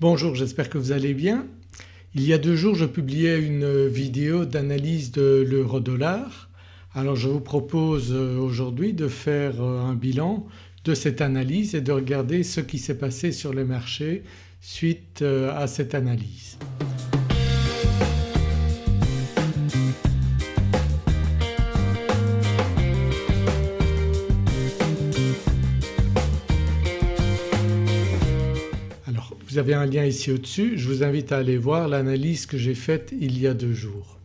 Bonjour j'espère que vous allez bien. Il y a deux jours je publiais une vidéo d'analyse de l'euro-dollar. Alors je vous propose euh, aujourd'hui de faire euh, un bilan de cette analyse et de regarder ce qui s'est passé sur les marchés suite euh, à cette analyse. Un lien ici au-dessus, je vous invite à aller voir l'analyse que j'ai faite il y a deux jours.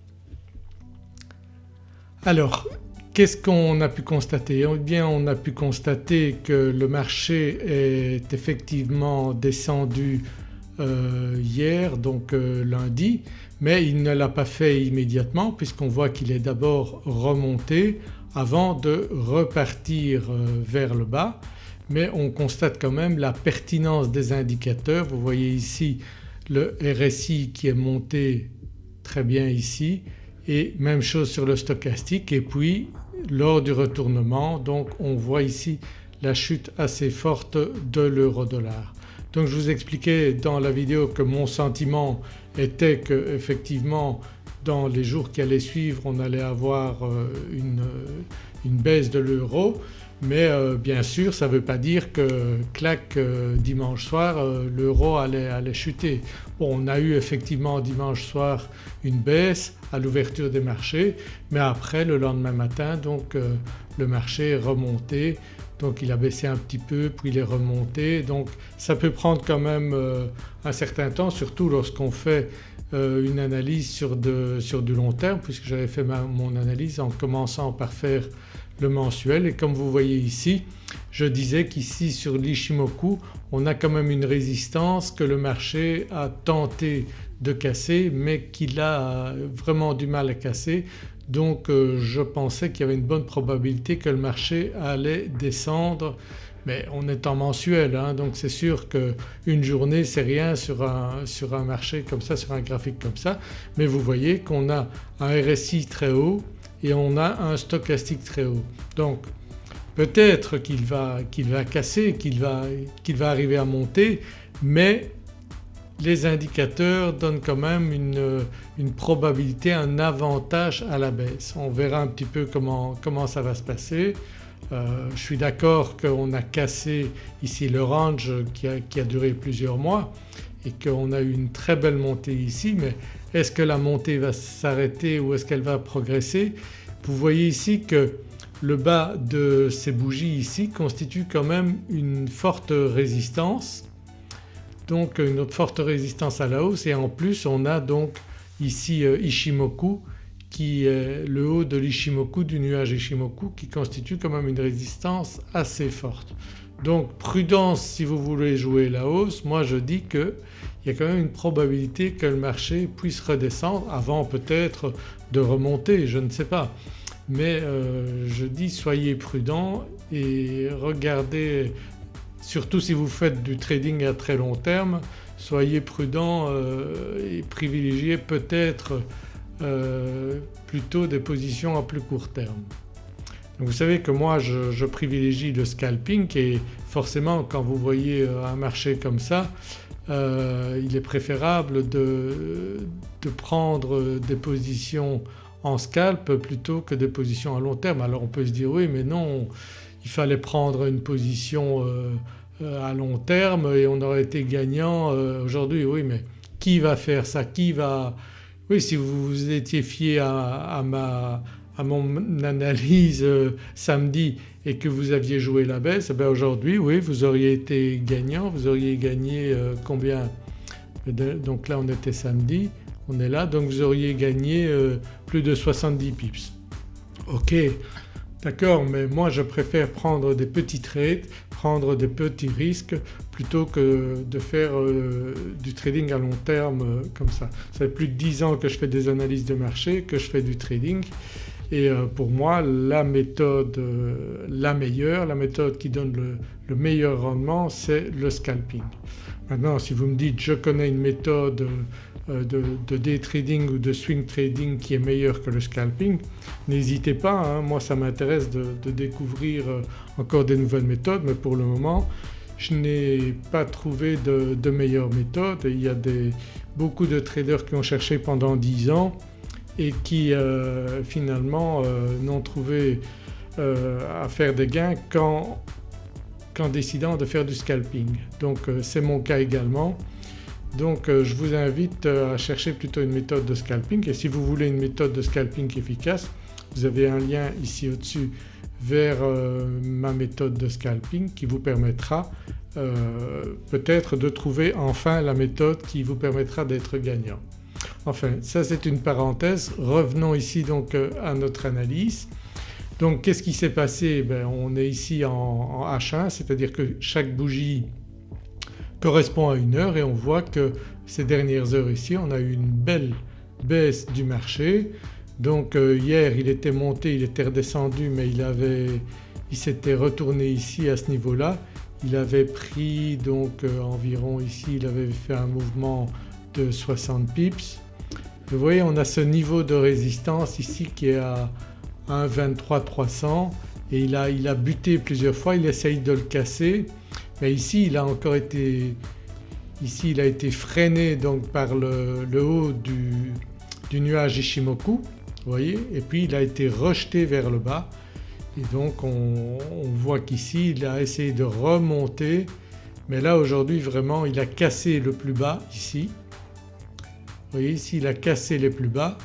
Alors qu'est-ce qu'on a pu constater? Eh bien on a pu constater que le marché est effectivement descendu euh, hier donc euh, lundi mais il ne l'a pas fait immédiatement puisqu'on voit qu'il est d'abord remonté avant de repartir euh, vers le bas mais on constate quand même la pertinence des indicateurs. Vous voyez ici le RSI qui est monté très bien ici et même chose sur le stochastique et puis lors du retournement donc on voit ici la chute assez forte de l'euro-dollar. Donc je vous expliquais dans la vidéo que mon sentiment était que effectivement dans les jours qui allaient suivre on allait avoir euh, une, une baisse de l'euro mais euh, bien sûr ça ne veut pas dire que clac euh, dimanche soir euh, l'euro allait, chuter. On a eu effectivement dimanche soir une baisse à l'ouverture des marchés mais après le lendemain matin donc le marché est remonté donc il a baissé un petit peu puis il est remonté donc ça peut prendre quand même un certain temps surtout lorsqu'on fait une analyse sur, sur, du long terme puisque j'avais fait mon analyse en commençant par faire le mensuel. Et comme vous voyez ici je disais qu'ici sur l'Ishimoku on a quand même une résistance que le marché a tenté de casser mais qu'il a vraiment du mal à casser. Donc euh, je pensais qu'il y avait une bonne probabilité que le marché allait descendre. Mais on est en mensuel hein, donc c'est sûr qu'une journée c'est rien sur un, sur un marché comme ça, sur un graphique comme ça. Mais vous voyez qu'on a un RSI très haut et on a un stochastique très haut. Donc peut-être qu'il va, va, casser, qu'il va, va, arriver à monter mais les indicateurs donnent quand même une, probabilité, un avantage à la baisse. On verra un petit peu comment, comment ça va se passer. Euh, je suis d'accord qu'on a cassé ici le range qui a, qui a duré plusieurs mois et qu'on a eu une très belle montée ici mais est-ce que la montée va s'arrêter ou est-ce qu'elle va progresser? Vous voyez ici que le bas de ces bougies ici constitue quand même une forte résistance donc une forte résistance à la hausse et en plus on a donc ici euh, Ishimoku qui est le haut de l'Ishimoku du nuage Ishimoku qui constitue quand même une résistance assez forte. Donc prudence si vous voulez jouer la hausse, moi je dis qu'il y a quand même une probabilité que le marché puisse redescendre avant peut-être de remonter, je ne sais pas. Mais euh, je dis soyez prudent et regardez surtout si vous faites du trading à très long terme soyez prudent euh, et privilégiez peut-être euh, plutôt des positions à plus court terme vous savez que moi je, privilégie le scalping et forcément quand vous voyez euh, un marché comme ça euh, il est préférable de, prendre des positions en scalp plutôt que des positions à long terme. Alors on peut se dire oui mais non il fallait prendre une position euh, à long terme et on aurait été gagnant aujourd'hui. Oui mais qui va faire ça? Qui va… Oui si vous vous étiez fié à ma à mon analyse euh, samedi et que vous aviez joué la baisse, ben aujourd'hui oui vous auriez été gagnant, vous auriez gagné euh, combien? Donc là on était samedi, on est là donc vous auriez gagné euh, plus de 70 pips. Ok d'accord mais moi je préfère prendre des petits trades, prendre des petits risques plutôt que de faire du trading à long terme comme ça. Ça fait plus de 10 ans que je fais des analyses de marché, que je fais du trading et euh, pour moi la méthode euh, la meilleure, la méthode qui donne le, meilleur rendement c'est le scalping. Maintenant si vous me dites je connais une méthode euh, de, day trading ou de swing trading qui est meilleure que le scalping n'hésitez pas, hein. moi ça m'intéresse de, découvrir encore des nouvelles méthodes mais pour le moment je n'ai pas trouvé de, meilleure méthode. Il y a des, beaucoup de traders qui ont cherché pendant 10 ans et qui euh, finalement euh, n'ont trouvé euh, à faire des gains qu'en décidant de faire du scalping. Donc c'est mon cas également. Donc je vous invite à chercher plutôt une méthode de scalping et si vous voulez une méthode de scalping efficace vous avez un lien ici au-dessus vers ma méthode de scalping qui vous permettra peut-être de trouver enfin la méthode qui vous permettra d'être gagnant. Enfin ça c'est une parenthèse. Revenons ici donc euh, à notre analyse. Donc qu'est-ce qui s'est passé? Ben, On est ici en, H1 c'est-à-dire que chaque bougie correspond à une heure et on voit que ces dernières heures ici on a eu une belle baisse du marché. Donc euh, hier il était monté, il était redescendu mais il il s'était retourné ici à ce niveau-là. Il avait pris donc euh, environ ici il avait fait un mouvement de 60 pips vous voyez on a ce niveau de résistance ici qui est à 1,23 300 et il a, il a buté plusieurs fois, il essaye de le casser mais ici il a encore été, ici il a été freiné donc par le, haut du, nuage Ishimoku vous voyez et puis il a été rejeté vers le bas et donc on, on voit qu'ici il a essayé de remonter mais là aujourd'hui vraiment il a cassé le plus bas ici vous voyez ici il a cassé les plus bas.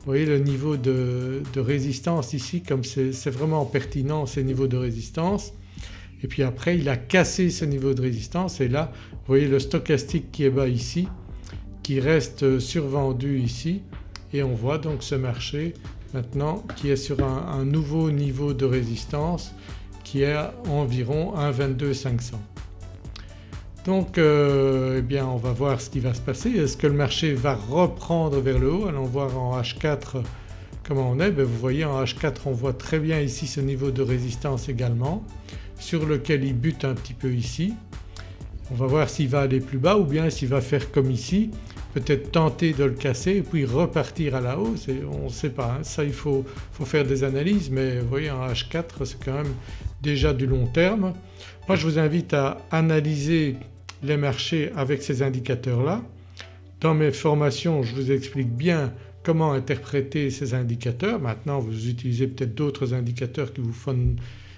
Vous voyez le niveau de, résistance ici comme c'est vraiment pertinent ces niveaux de résistance et puis après il a cassé ce niveau de résistance et là vous voyez le stochastique qui est bas ici qui reste survendu ici et on voit donc ce marché maintenant qui est sur un, nouveau niveau de résistance qui est à environ 1,22 500. Donc euh, eh bien on va voir ce qui va se passer. Est-ce que le marché va reprendre vers le haut? Allons voir en H4 comment on est. Ben, vous voyez en H4 on voit très bien ici ce niveau de résistance également sur lequel il bute un petit peu ici. On va voir s'il va aller plus bas ou bien s'il va faire comme ici peut-être tenter de le casser et puis repartir à la hausse on ne sait pas. Hein. Ça il faut, faut, faire des analyses mais vous voyez en H4 c'est quand même déjà du long terme. Moi je vous invite à analyser les marchés avec ces indicateurs-là. Dans mes formations je vous explique bien comment interpréter ces indicateurs. Maintenant vous utilisez peut-être d'autres indicateurs qui vous, font,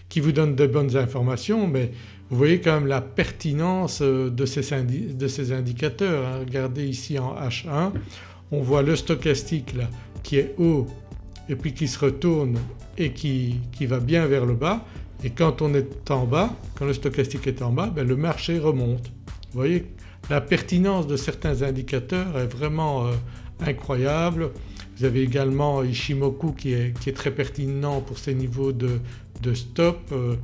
qui vous, donnent de bonnes informations mais vous voyez quand même la pertinence euh, de ces, de ces indicateurs. Hein. Regardez ici en H1 on voit le stochastique là qui est haut et puis qui se retourne et qui, qui va bien vers le bas et quand on est en bas, quand le stochastique est en bas, ben le marché remonte. Vous voyez la pertinence de certains indicateurs est vraiment euh, incroyable. Vous avez également Ishimoku qui est, très pertinent pour ses niveaux de, de stop. Euh,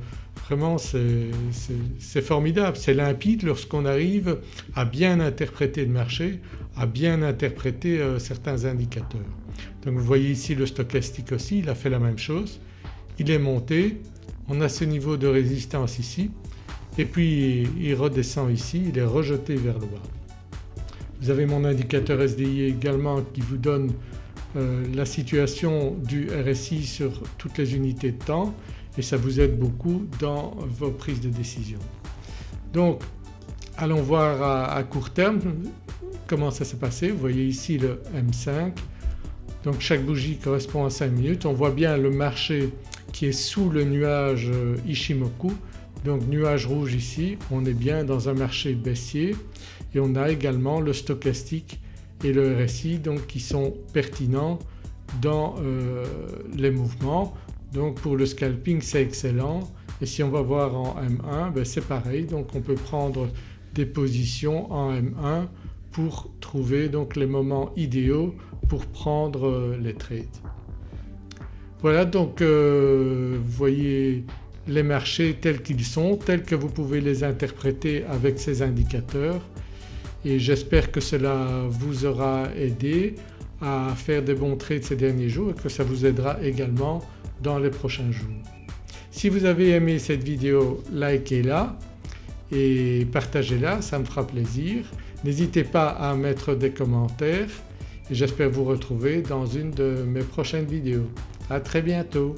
vraiment c'est formidable, c'est limpide lorsqu'on arrive à bien interpréter le marché, à bien interpréter euh, certains indicateurs. Donc vous voyez ici le stochastique aussi, il a fait la même chose. Il est monté, on a ce niveau de résistance ici et puis il redescend ici, il est rejeté vers le bas. Vous avez mon indicateur SDI également qui vous donne euh, la situation du RSI sur toutes les unités de temps et ça vous aide beaucoup dans vos prises de décision. Donc allons voir à, court terme comment ça s'est passé. Vous voyez ici le M5 donc chaque bougie correspond à 5 minutes. On voit bien le marché qui est sous le nuage euh, Ishimoku donc nuage rouge ici, on est bien dans un marché baissier et on a également le stochastique et le RSI qui sont pertinents dans euh, les mouvements. Donc pour le scalping c'est excellent et si on va voir en M1 ben c'est pareil donc on peut prendre des positions en M1 pour trouver donc les moments idéaux pour prendre euh, les trades. Voilà donc euh, vous voyez les marchés tels qu'ils sont, tels que vous pouvez les interpréter avec ces indicateurs et j'espère que cela vous aura aidé à faire des bons trades ces derniers jours et que ça vous aidera également dans les prochains jours. Si vous avez aimé cette vidéo likez-la et partagez-la, ça me fera plaisir. N'hésitez pas à mettre des commentaires et j'espère vous retrouver dans une de mes prochaines vidéos. À très bientôt.